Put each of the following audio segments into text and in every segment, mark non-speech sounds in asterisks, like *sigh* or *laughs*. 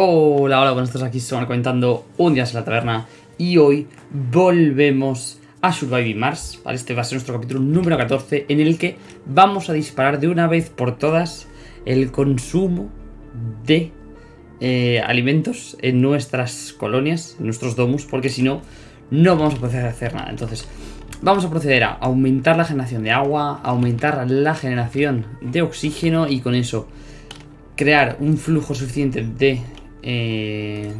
Hola, hola, buenos días, aquí van comentando un día en la taberna y hoy volvemos a Surviving Mars. Este va a ser nuestro capítulo número 14 en el que vamos a disparar de una vez por todas el consumo de eh, alimentos en nuestras colonias, en nuestros domus, porque si no, no vamos a poder hacer nada. Entonces, vamos a proceder a aumentar la generación de agua, aumentar la generación de oxígeno y con eso crear un flujo suficiente de eh,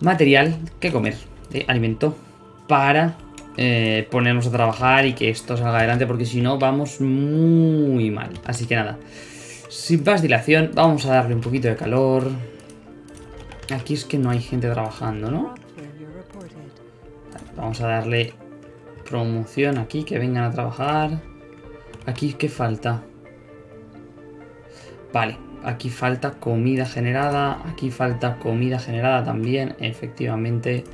material que comer, alimento, para eh, ponernos a trabajar y que esto salga adelante, porque si no vamos muy mal. Así que nada, sin más dilación, vamos a darle un poquito de calor. Aquí es que no hay gente trabajando, ¿no? Vamos a darle promoción aquí, que vengan a trabajar. Aquí, ¿qué falta? Vale, aquí falta comida generada, aquí falta comida generada también, efectivamente.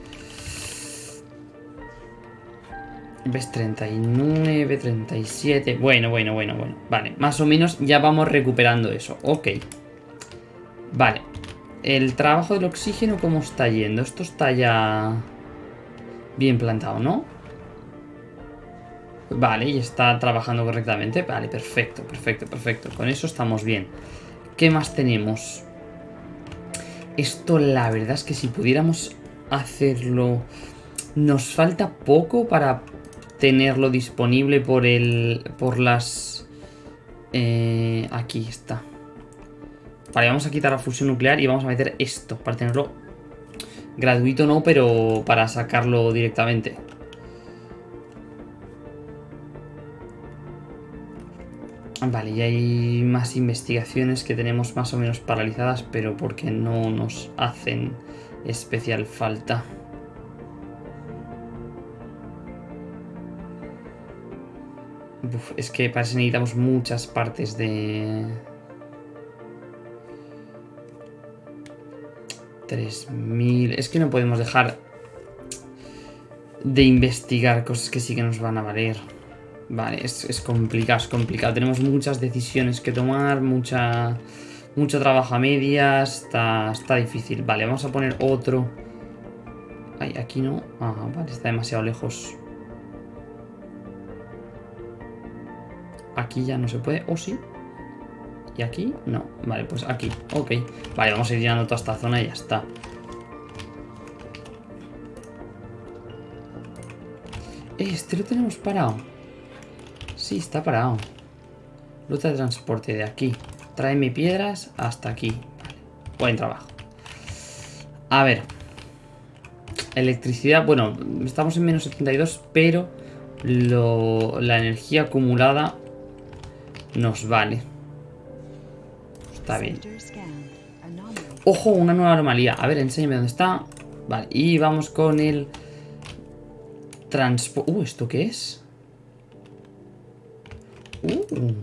¿Ves? 39, 37... Bueno, bueno, bueno, bueno. Vale, más o menos ya vamos recuperando eso. Ok. Vale. El trabajo del oxígeno, ¿cómo está yendo? Esto está ya bien plantado, ¿no? Vale, y está trabajando correctamente. Vale, perfecto, perfecto, perfecto. Con eso estamos bien. ¿Qué más tenemos? Esto la verdad es que si pudiéramos hacerlo... Nos falta poco para tenerlo disponible por el... Por las... Eh, aquí está. Vale, vamos a quitar la fusión nuclear y vamos a meter esto para tenerlo gratuito no, pero para sacarlo directamente. Vale, y hay más investigaciones que tenemos más o menos paralizadas, pero porque no nos hacen especial falta. es que parece que necesitamos muchas partes de... 3000... Es que no podemos dejar de investigar cosas que sí que nos van a valer. Vale, es, complicado, es complicado. Tenemos muchas decisiones que tomar, mucha, mucho trabajo a medias. Está, está difícil. Vale, vamos a poner otro. Ay, aquí no. Ah, vale, está demasiado lejos. Aquí ya no se puede. ¿O sí? ¿Y aquí? No. Vale, pues aquí. Ok. Vale, vamos a ir llenando toda esta zona y ya está. Este lo tenemos parado. Sí, está parado. Ruta de transporte de aquí. Tráeme piedras hasta aquí. Vale. Buen trabajo. A ver. Electricidad. Bueno, estamos en menos 72, pero la energía acumulada nos vale. Está bien. Ojo, una nueva anomalía. A ver, enséñame dónde está. Vale, y vamos con el... Transporte... Uh, ¿esto qué es? Uh.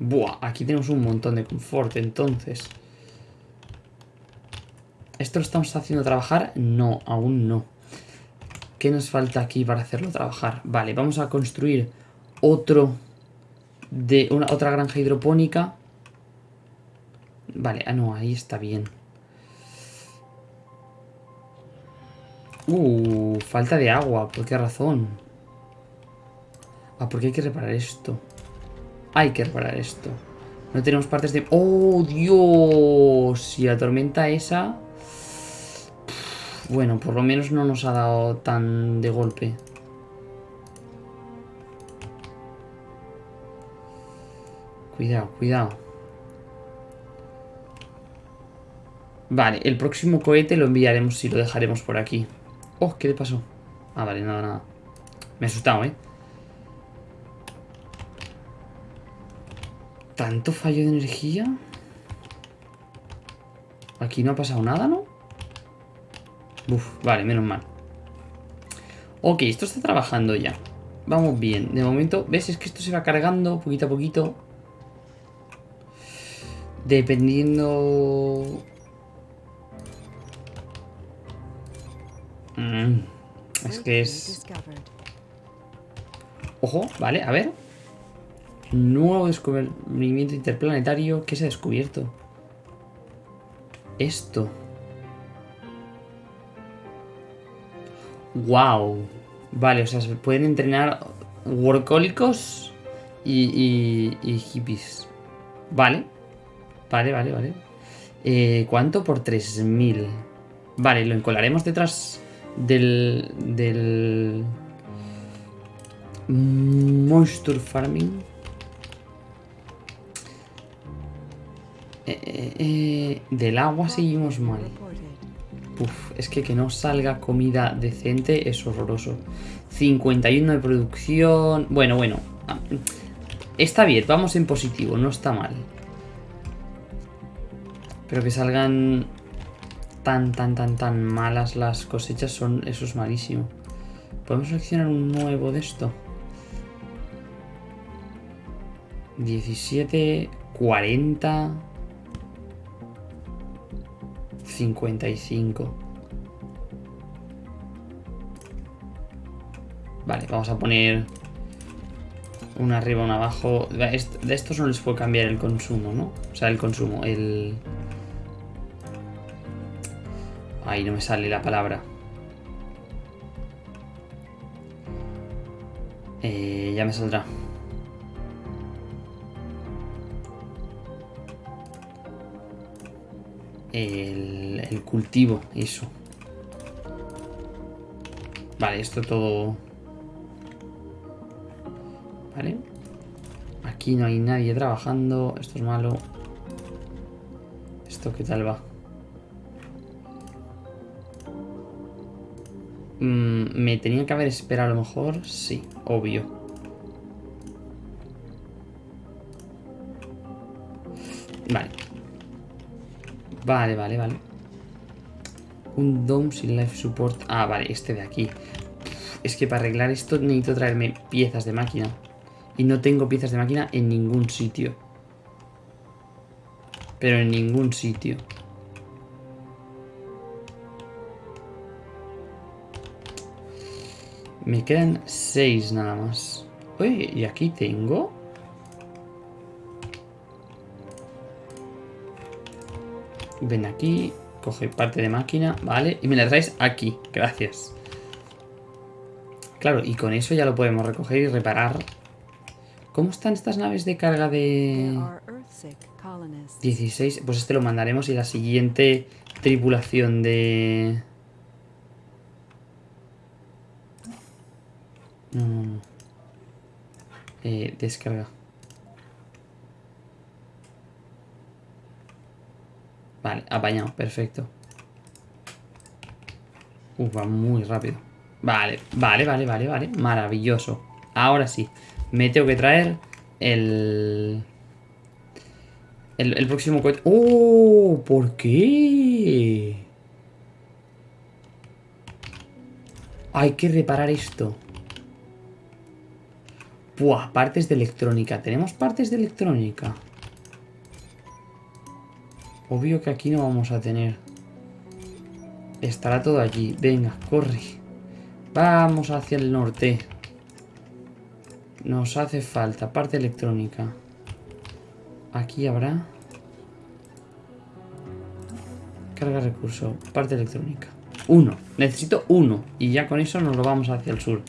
Buah, aquí tenemos un montón de confort, entonces. ¿Esto lo estamos haciendo trabajar? No, aún no. ¿Qué nos falta aquí para hacerlo trabajar? Vale, vamos a construir otro de una, otra granja hidropónica. Vale, ah no, ahí está bien. Uh, falta de agua, ¿por qué razón? Ah, porque hay que reparar esto. Hay que reparar esto. No tenemos partes de... ¡Oh, Dios! Y la tormenta esa... Bueno, por lo menos no nos ha dado tan de golpe. Cuidado, cuidado. Vale, el próximo cohete lo enviaremos si lo dejaremos por aquí. Oh, ¿qué le pasó? Ah, vale, nada, nada. Me he asustado, ¿eh? ¿Tanto fallo de energía? Aquí no ha pasado nada, ¿no? Uf, vale, menos mal. Ok, esto está trabajando ya. Vamos bien. De momento, ¿ves? Es que esto se va cargando poquito a poquito. Dependiendo... Mm, es que es... Ojo, vale, a ver. Nuevo descubrimiento interplanetario. ¿Qué se ha descubierto? Esto. Wow. Vale, o sea, se pueden entrenar workólicos y, y, hippies. Vale. Vale, vale, vale. Eh, ¿Cuánto? Por 3000. Vale, lo encolaremos detrás del... del... Moisture Farming. Eh, eh, eh, del agua seguimos mal. Uf, es que que no salga comida decente es horroroso. 51 de producción... Bueno, bueno. Está bien, vamos en positivo, no está mal. Pero que salgan tan, tan, tan, tan malas las cosechas, son eso es malísimo. ¿Podemos seleccionar un nuevo de esto? 17, 40... 55. Vale, vamos a poner una arriba, una abajo. De estos no les puedo cambiar el consumo, ¿no? O sea, el consumo, el... Ahí no me sale la palabra. Eh, ya me saldrá. El, cultivo, eso. Vale, esto todo... Vale. Aquí no hay nadie trabajando. Esto es malo. ¿Esto qué tal va? Mm, ¿Me tenía que haber esperado a lo mejor? Sí, obvio. Vale, vale, vale. Un DOM sin life support. Ah, vale, este de aquí. Es que para arreglar esto necesito traerme piezas de máquina. Y no tengo piezas de máquina en ningún sitio. Pero en ningún sitio. Me quedan seis nada más. Oye, ¿y aquí tengo? Ven aquí, coge parte de máquina, vale, y me la traes aquí, gracias. Claro, y con eso ya lo podemos recoger y reparar. ¿Cómo están estas naves de carga de 16? Pues este lo mandaremos y la siguiente tripulación de... Eh, descarga. Vale, apañado, perfecto. Uf, va muy rápido. Vale, vale, vale, vale, vale. Maravilloso. Ahora sí. Me tengo que traer el... El, próximo cohete. ¡Oh! ¿Por qué? Hay que reparar esto. Buah, partes de electrónica. ¿Tenemos partes de electrónica? Obvio que aquí no vamos a tener. Estará todo allí. Venga, corre. Vamos hacia el norte. Nos hace falta parte electrónica. Aquí habrá... Carga recurso. Parte electrónica. Uno. Necesito uno. Y ya con eso nos lo vamos hacia el sur.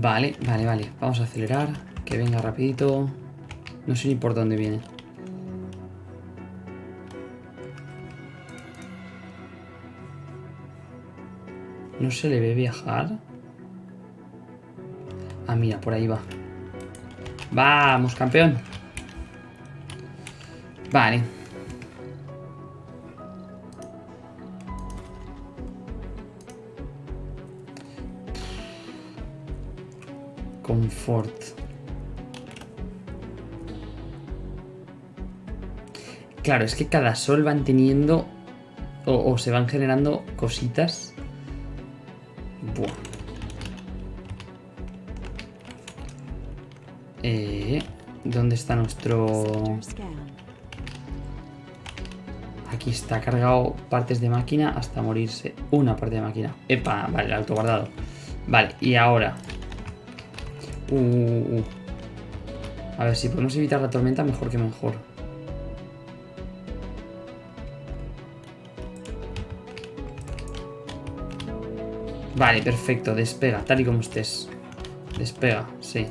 Vale, vale, vale. Vamos a acelerar. Que venga rapidito. No sé ni por dónde viene. ¿No se le ve viajar? Ah, mira, por ahí va. ¡Vamos, campeón! Vale. Claro, es que cada sol van teniendo o, se van generando cositas. Buah. Eh, ¿Dónde está nuestro...? Aquí está cargado partes de máquina hasta morirse. Una parte de máquina. Epa, vale, el auto guardado. Vale, y ahora. Uh, uh, uh. A ver, si podemos evitar la tormenta, mejor que mejor. Vale, perfecto, despega, tal y como estés. Despega, sí.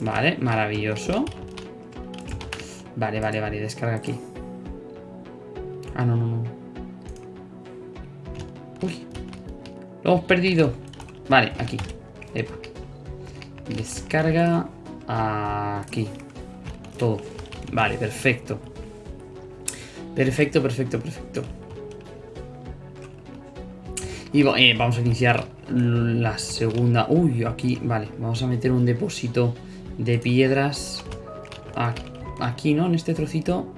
Vale, maravilloso. Vale, vale, vale, descarga aquí. Ah, no, no, no. Hemos perdido. Vale, aquí. Epa. Descarga aquí. Todo. Vale, perfecto. Perfecto, perfecto, perfecto. Y eh, vamos a iniciar la segunda. Uy, aquí, vale. Vamos a meter un depósito de piedras aquí, ¿no? En este trocito.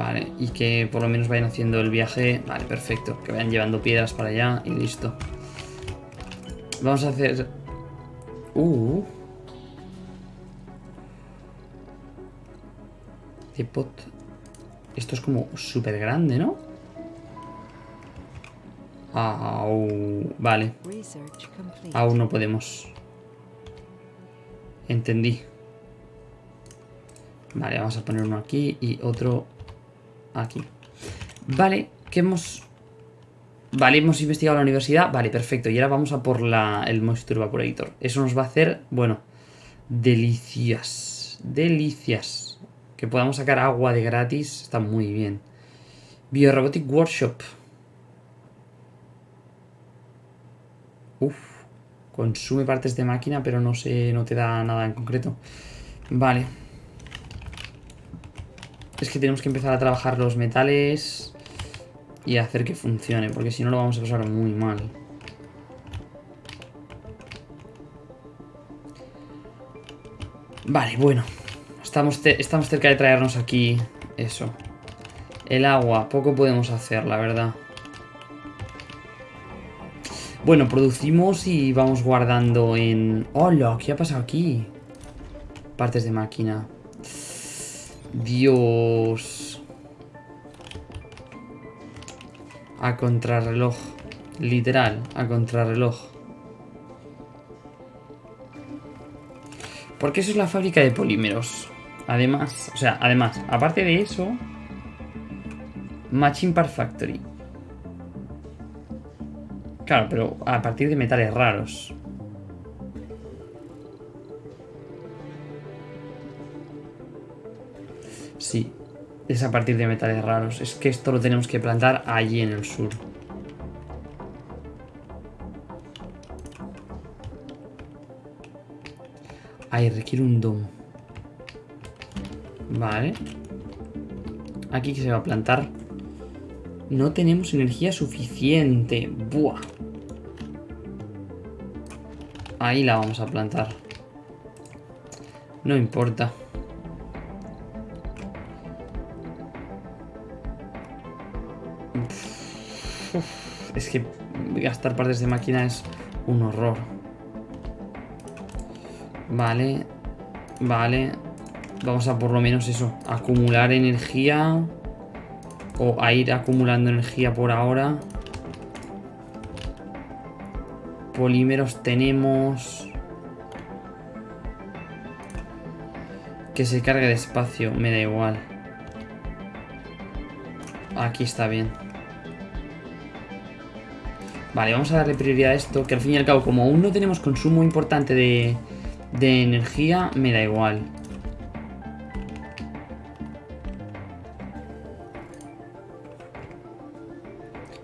Vale, y que por lo menos vayan haciendo el viaje. Vale, perfecto. Que vayan llevando piedras para allá y listo. Vamos a hacer... Uh. Esto es como súper grande, ¿no? vale. Aún no podemos. Entendí. Vale, vamos a poner uno aquí y otro aquí. Vale, que hemos... Vale, hemos investigado la universidad. Vale, perfecto. Y ahora vamos a por la, el Moisture Evaporator. Eso nos va a hacer, bueno, delicias. Delicias. Que podamos sacar agua de gratis está muy bien. Biorobotic Workshop. Uf, consume partes de máquina, pero no, se, no te da nada en concreto. Vale. Es que tenemos que empezar a trabajar los metales y hacer que funcione, porque si no lo vamos a pasar muy mal. Vale, bueno. Estamos, estamos cerca de traernos aquí eso. El agua, poco podemos hacer, la verdad. Bueno, producimos y vamos guardando en... ¡Hola! ¿Qué ha pasado aquí? Partes de máquina. Dios. A contrarreloj. Literal, a contrarreloj. Porque eso es la fábrica de polímeros. Además, o sea, además, aparte de eso... Machine Part Factory. Claro, pero a partir de metales raros. Es a partir de metales raros. Es que esto lo tenemos que plantar allí en el sur. Ay, requiere un dom. Vale. Aquí que se va a plantar. No tenemos energía suficiente. Buah. Ahí la vamos a plantar. No importa. Que gastar partes de máquina es un horror. Vale. Vale. Vamos a por lo menos eso. Acumular energía. O a ir acumulando energía por ahora. polímeros tenemos... Que se cargue despacio, me da igual. Aquí está bien. Vale, vamos a darle prioridad a esto, que al fin y al cabo, como aún no tenemos consumo importante de, de energía, me da igual.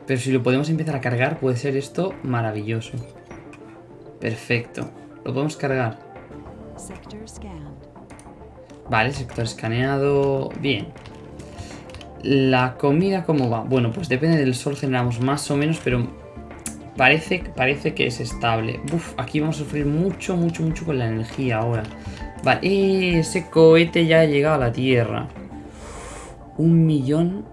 Pero si lo podemos empezar a cargar, puede ser esto maravilloso. Perfecto. Lo podemos cargar. Vale, sector escaneado. Bien. La comida, ¿cómo va? Bueno, pues depende del sol, generamos más o menos, pero parece, parece que es estable. Uf, aquí vamos a sufrir mucho, mucho, mucho con la energía ahora. Vale, ese cohete ya ha llegado a la Tierra. Un millón...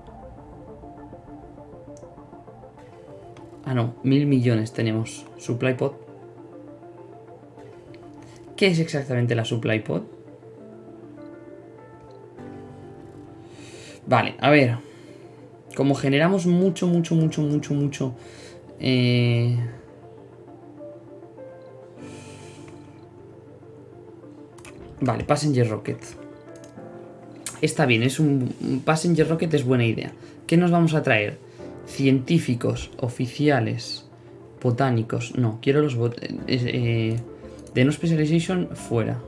Ah, no, mil millones tenemos. Supply pod ¿Qué es exactamente la supply pod? Vale, a ver. Como generamos mucho, mucho, mucho, mucho, mucho... Eh... Vale, Passenger Rocket. Está bien, es un, Passenger Rocket es buena idea. ¿Qué nos vamos a traer? Científicos, oficiales, botánicos. No, quiero los... Eh, eh, de no specialization fuera.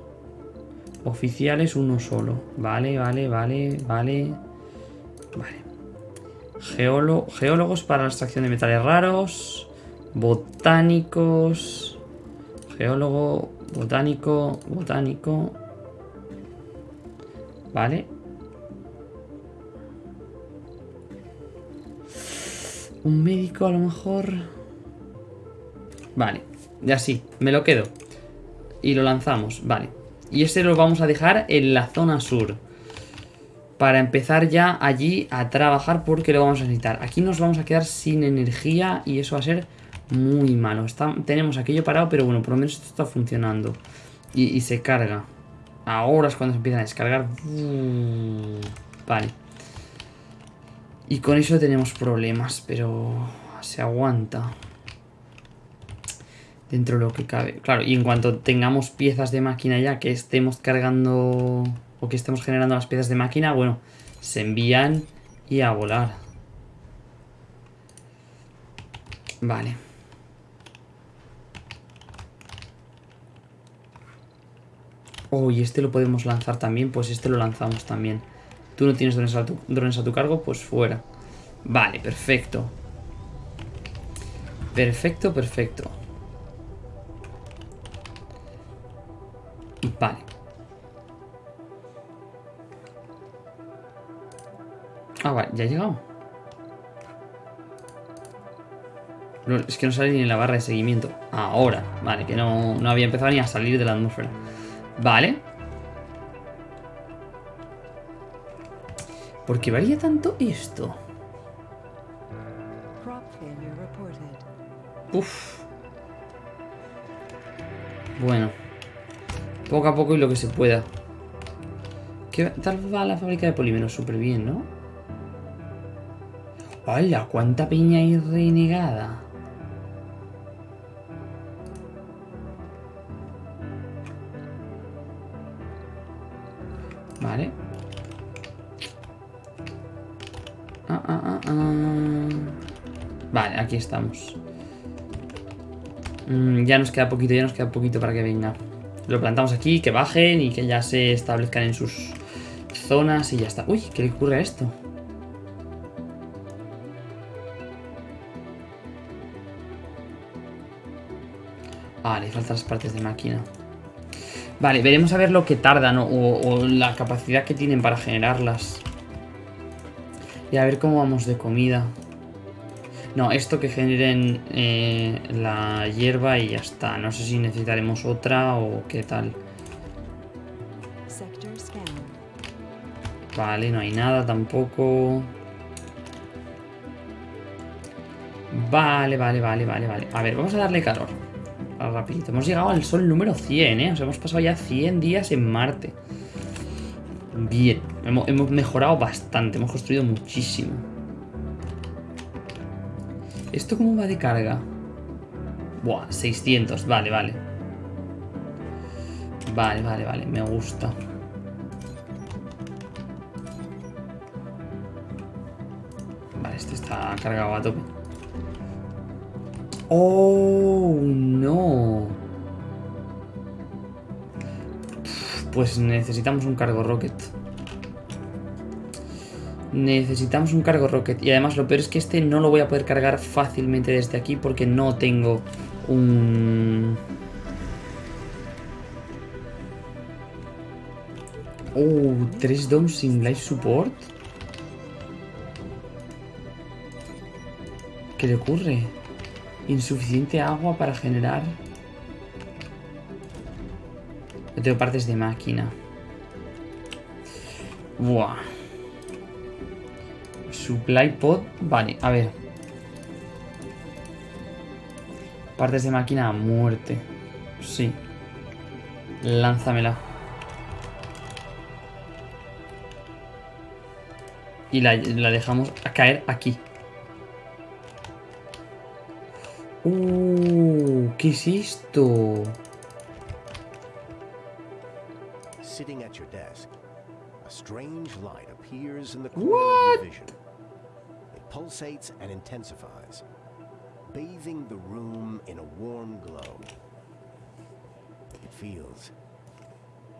Oficiales uno solo. Vale, vale, vale, vale. Vale. Geólogos para la extracción de metales raros. Botánicos. Geólogo, botánico, botánico. Vale. Un médico a lo mejor. Vale, ya sí, me lo quedo. Y lo lanzamos, vale. Y este lo vamos a dejar en la zona sur. Para empezar ya allí a trabajar porque lo vamos a necesitar. Aquí nos vamos a quedar sin energía y eso va a ser muy malo. tenemos aquello parado, pero bueno, por lo menos esto está funcionando. y se carga. Ahora es cuando se empiezan a descargar. Vale. Y con eso tenemos problemas, pero se aguanta. Dentro de lo que cabe. Claro, y en cuanto tengamos piezas de máquina ya que estemos cargando o que estemos generando las piezas de máquina, bueno, se envían y a volar. Vale. Oh, y este lo podemos lanzar también. Pues este lo lanzamos también. Tú no tienes drones a tu, drones a tu cargo, pues fuera. Vale, perfecto. Perfecto, perfecto. Vale. Ah, vale, ya ha llegado. es que no sale ni en la barra de seguimiento. Ahora, vale, que no, no había empezado ni a salir de la atmósfera. Vale. ¿Por qué varía tanto esto? Uf. Bueno. Poco a poco y lo que se pueda. ¿Qué tal va la fábrica de polímeros? Súper bien, ¿no? ¡Hala! ¿Cuánta piña hay renegada? Vale. Ah, ah, ah, vale, aquí estamos. Mm, ya nos queda poquito, ya nos queda poquito para que venga. Lo plantamos aquí, que bajen y que ya se establezcan en sus zonas y ya está. Uy, ¿qué le ocurre a esto? Ah, le faltan las partes de máquina. Vale, veremos a ver lo que tardan o, la capacidad que tienen para generarlas. Y a ver cómo vamos de comida. No, esto que generen eh, la hierba y ya está. No sé si necesitaremos otra o qué tal. Vale, no hay nada tampoco. Vale, vale, vale, vale, vale. A ver, vamos a darle calor rapidito. Hemos llegado al sol número 100, ¿eh? O sea, hemos pasado ya 100 días en Marte. Bien, hemos, hemos mejorado bastante, hemos construido muchísimo. ¿Esto cómo va de carga? Buah, 600, vale, vale. Vale, vale, vale, me gusta. Vale, este está cargado a tope. Oh, no. Pues necesitamos un cargo rocket. Necesitamos un cargo rocket. Y además lo peor es que este no lo voy a poder cargar fácilmente desde aquí porque no tengo un... Oh, tres domes sin life support. ¿Qué le ocurre? Insuficiente agua para generar... Yo tengo partes de máquina. Buah. Supply pod. Vale, a ver. Partes de máquina a muerte. Sí. Lánzamela. Y la, dejamos caer aquí. Uh, ¿qué es esto? Sitting at your desk, a strange light appears in the What? corner of your vision. It pulsates and intensifies, bathing the room in a warm glow. It feels.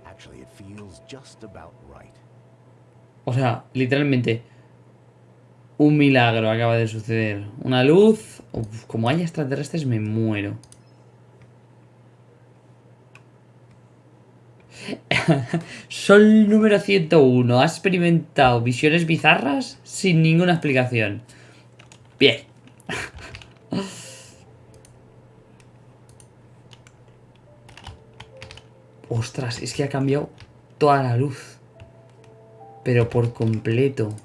Actually, it feels just about right. O sea, literalmente un milagro acaba de suceder. Una luz. Como haya extraterrestres me muero. *laughs* Sol número 101. Ha experimentado visiones bizarras sin ninguna explicación. Bien. *laughs* Ostras, es que ha cambiado toda la luz. Pero por completo.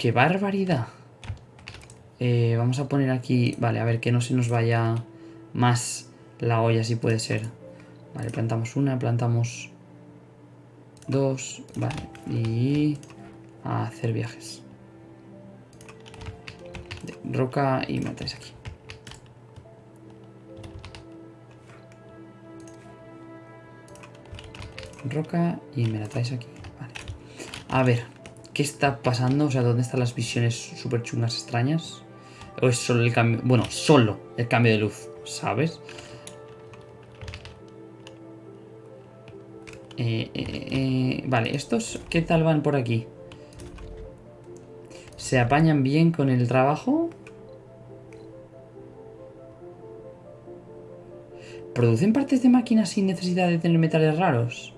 ¡Qué barbaridad! Eh, vamos a poner aquí... Vale, a ver, que no se nos vaya más la olla, si puede ser. Vale, plantamos una, plantamos dos. Vale, y... A hacer viajes. Roca y traes aquí. Roca y me traes aquí. Vale. A ver, ¿qué está pasando? O sea, ¿dónde están las visiones súper chungas extrañas? ¿O es solo el cambio? Bueno, solo el cambio de luz, ¿sabes? Eh, eh, eh, vale, ¿estos qué tal van por aquí? ¿Se apañan bien con el trabajo? ¿Producen partes de máquinas sin necesidad de tener metales raros?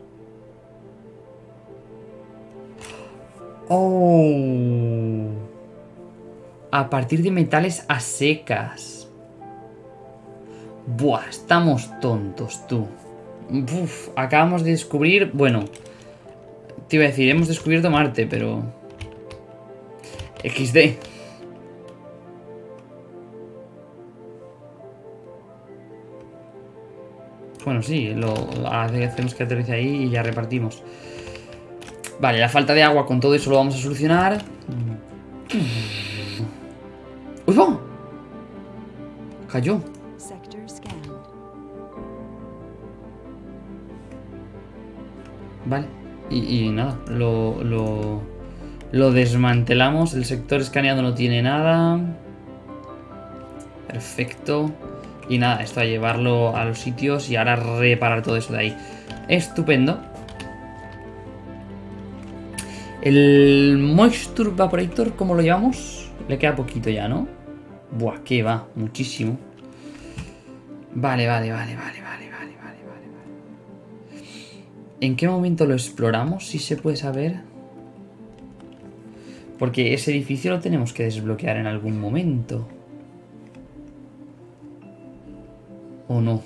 Oh. A partir de metales a secas. Buah, estamos tontos, tú. Acabamos de descubrir... Bueno, te iba a decir, hemos descubierto Marte, pero... XD. Bueno, sí, lo hacemos que aterrice ahí y ya repartimos. Vale, la falta de agua con todo eso lo vamos a solucionar. ¡Uy, va! Cayó. Vale. Y, y nada, lo, lo, lo desmantelamos. El sector escaneado no tiene nada. Perfecto. Y nada, esto a llevarlo a los sitios y ahora reparar todo eso de ahí. Estupendo. El Moisture Vaporator, ¿cómo lo llevamos? Le queda poquito ya, ¿no? Buah, que va, muchísimo. Vale, vale, vale, vale, vale, vale, vale, vale. ¿En qué momento lo exploramos? Si se puede saber. Porque ese edificio lo tenemos que desbloquear en algún momento. ¿O no?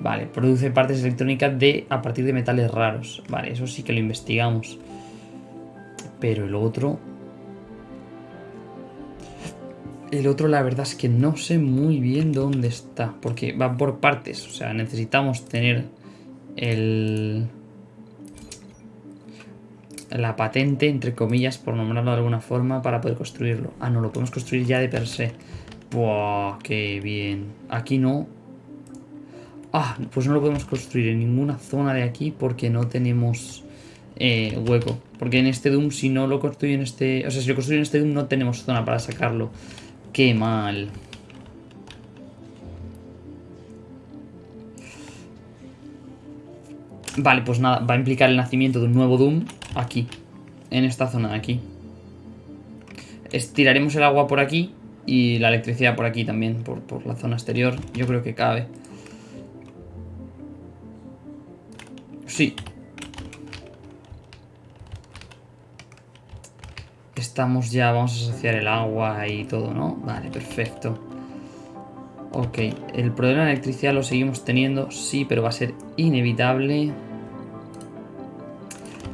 Vale, produce partes electrónicas de a partir de metales raros. Vale, eso sí que lo investigamos. Pero el otro... El otro la verdad es que no sé muy bien dónde está. Porque va por partes. O sea, necesitamos tener el... La patente, entre comillas, por nombrarlo de alguna forma, para poder construirlo. Ah, no, lo podemos construir ya de per se. Buah, qué bien. Aquí no. Ah, pues no lo podemos construir en ninguna zona de aquí porque no tenemos eh, hueco. Porque en este Doom, si no lo construyo en este... O sea, si lo construyo en este Doom no tenemos zona para sacarlo. Qué mal. Vale, pues nada, va a implicar el nacimiento de un nuevo Doom aquí. En esta zona de aquí. Estiraremos el agua por aquí y la electricidad por aquí también, por, por la zona exterior. Yo creo que cabe. Sí. Estamos ya, vamos a asociar el agua y todo, ¿no? Vale, perfecto. Ok, el problema de electricidad lo seguimos teniendo, sí, pero va a ser inevitable.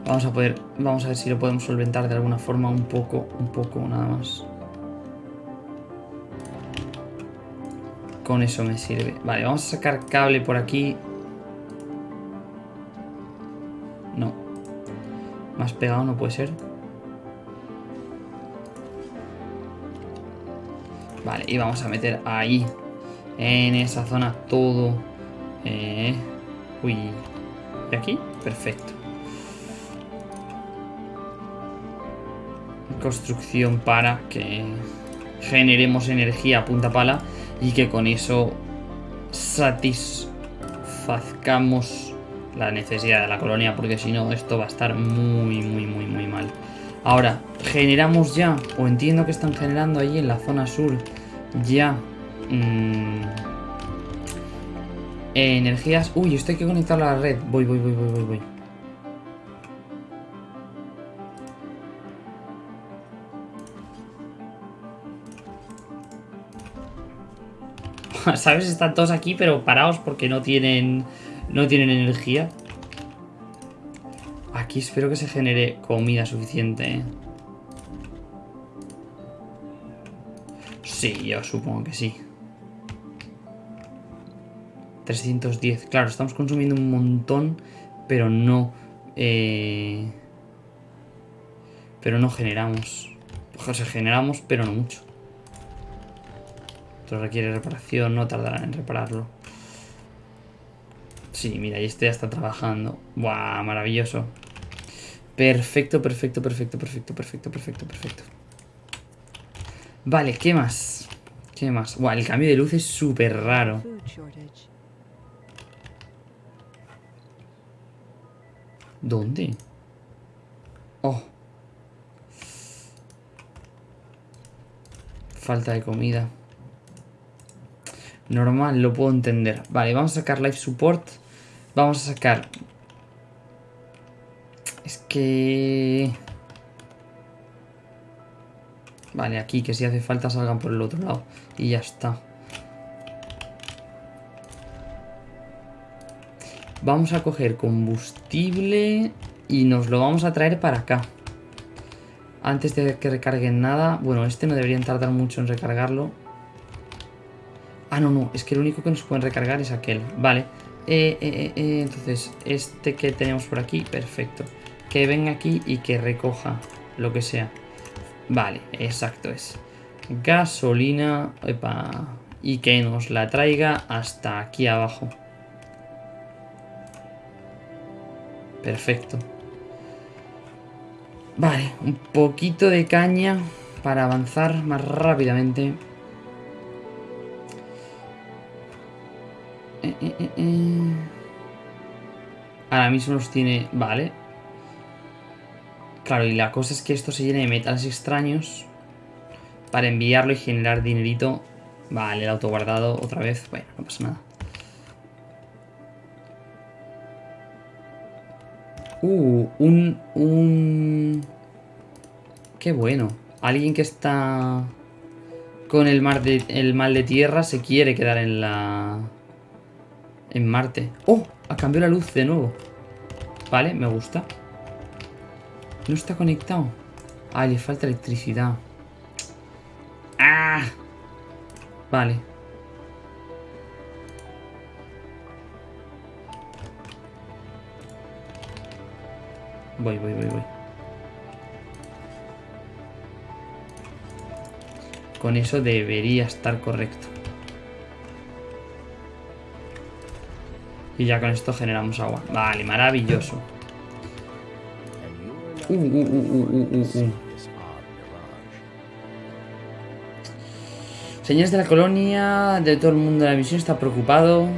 Vamos a poder, vamos a ver si lo podemos solventar de alguna forma un poco, un poco nada más. Con eso me sirve. Vale, vamos a sacar cable por aquí. Más pegado no puede ser. Vale, y vamos a meter ahí. En esa zona todo. Eh, uy. ¿De aquí? Perfecto. Construcción para que generemos energía a punta pala y que con eso satisfazcamos la necesidad de la colonia porque si no esto va a estar muy muy muy muy mal ahora generamos ya o entiendo que están generando ahí en la zona sur ya mmm, energías uy esto hay que conectarlo a la red voy voy voy voy voy voy *laughs* ¿Sabes? Están todos aquí, pero parados porque no tienen. No tienen energía. Aquí espero que se genere comida suficiente. Sí, yo supongo que sí. 310. Claro, estamos consumiendo un montón, pero no... Eh, pero no generamos. O sea, generamos, pero no mucho requiere reparación, no tardará en repararlo. Sí, mira, y este ya está trabajando. ¡Buah! Maravilloso. Perfecto, perfecto, perfecto, perfecto, perfecto, perfecto, perfecto. Vale, ¿qué más? ¿Qué más? Buah, el cambio de luz es súper raro. ¿Dónde? Oh. Falta de comida. Normal, lo puedo entender. Vale, vamos a sacar Life Support. Vamos a sacar... Es que... Vale, aquí, que si hace falta salgan por el otro lado. Y ya está. Vamos a coger combustible y nos lo vamos a traer para acá. Antes de que recarguen nada. Bueno, este no deberían tardar mucho en recargarlo. Ah, no, no, es que el único que nos pueden recargar es aquel. Vale. Eh, eh, eh, entonces, este que tenemos por aquí, perfecto. Que venga aquí y que recoja lo que sea. Vale, exacto es. Gasolina. Epa, y que nos la traiga hasta aquí abajo. Perfecto. Vale, un poquito de caña para avanzar más rápidamente. Eh, eh, eh, Ahora mismo los tiene... Vale. Claro, y la cosa es que esto se llene de metales extraños para enviarlo y generar dinerito. Vale, el autoguardado otra vez. Bueno, no pasa nada. Uh, un... un... Qué bueno. Alguien que está con el, mar de, el mal de tierra se quiere quedar en la en Marte. ¡Oh! Ha cambiado la luz de nuevo. Vale, me gusta. No está conectado. Ah, le falta electricidad. ¡Ah! Vale. Voy, voy, voy, voy. Con eso debería estar correcto. Y ya con esto generamos agua. Vale, maravilloso. Uh, uh, uh, Señores de la colonia, de todo el mundo de la misión está preocupado.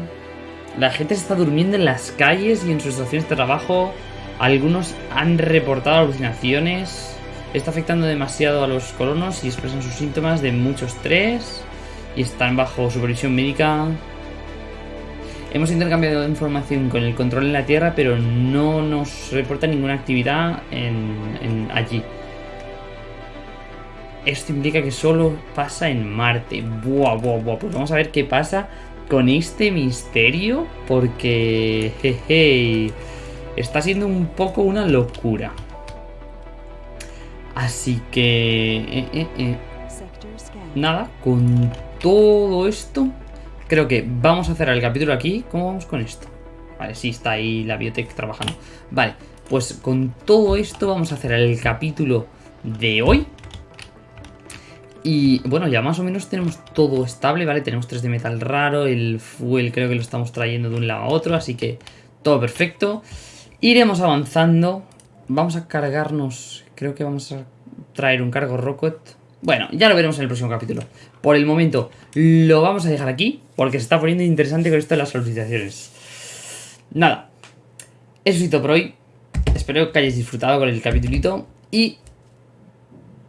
La gente se está durmiendo en las calles y en sus estaciones de trabajo. Algunos han reportado alucinaciones. Está afectando demasiado a los colonos y expresan sus síntomas de mucho estrés. Y están bajo supervisión médica. Hemos intercambiado información con el control en la Tierra, pero no nos reporta ninguna actividad en, allí. Esto implica que solo pasa en Marte. Buah, buah, buah. Pues vamos a ver qué pasa con este misterio. Porque... Jeje, está siendo un poco una locura. Así que... Eh, eh, eh. Nada, con todo esto creo que vamos a cerrar el capítulo aquí. ¿Cómo vamos con esto? Vale, sí, está ahí la biotech trabajando. Vale, pues con todo esto vamos a hacer el capítulo de hoy. Y bueno, ya más o menos tenemos todo estable, ¿vale? Tenemos 3 de metal raro, el fuel creo que lo estamos trayendo de un lado a otro, así que todo perfecto. Iremos avanzando. Vamos a cargarnos, creo que vamos a traer un cargo rocket. Bueno, ya lo veremos en el próximo capítulo. Por el momento lo vamos a dejar aquí, porque se está poniendo interesante con esto de las solicitaciones. Nada, eso es todo por hoy. Espero que hayáis disfrutado con el capítulito y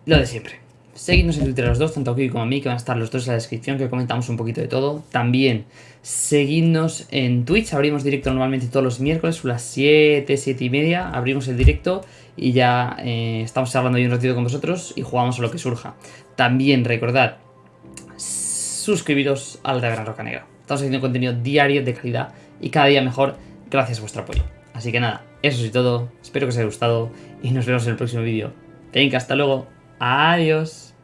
lo de siempre. Seguidnos en Twitter los dos, tanto a como a mí, que van a estar los dos en la descripción, que comentamos un poquito de todo. También seguidnos en Twitch, abrimos directo normalmente todos los miércoles, a las 7, 7 y media, abrimos el directo y ya eh, estamos hablando ahí un ratito con vosotros y jugamos a lo que surja. También recordad, suscribiros al de Gran Roca Negra. Estamos haciendo contenido diario de calidad y cada día mejor gracias a vuestro apoyo. Así que nada, eso es todo, espero que os haya gustado y nos vemos en el próximo vídeo. Venga, hasta luego. Adiós.